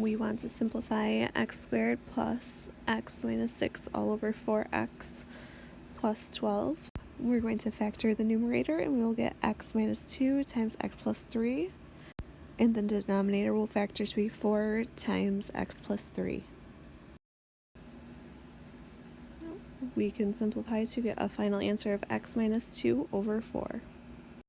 we want to simplify x squared plus x minus 6 all over 4x plus 12. We're going to factor the numerator and we will get x minus 2 times x plus 3. And the denominator will factor to be 4 times x plus 3. We can simplify to get a final answer of x minus 2 over 4.